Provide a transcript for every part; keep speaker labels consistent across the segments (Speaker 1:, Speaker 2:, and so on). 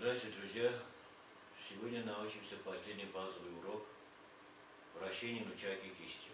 Speaker 1: Здравствуйте, друзья! Сегодня научимся последний базовый урок вращения нучаки кистью.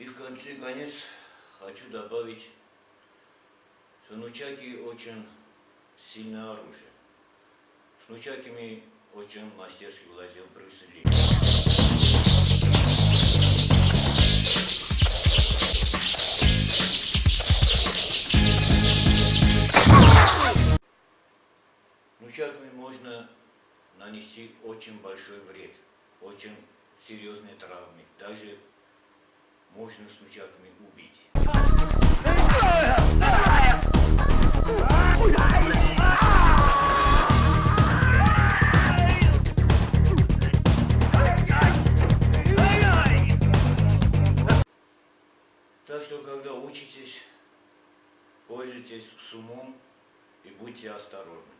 Speaker 1: И в конце конец хочу добавить, что нучаки очень сильное оружие. С нучаками очень мастерски владел Брюс Ли. Нучаками можно нанести очень большой вред, очень серьезные травмы, даже можно с нучаками убить. Так что, когда учитесь, пользуйтесь с умом и будьте осторожны.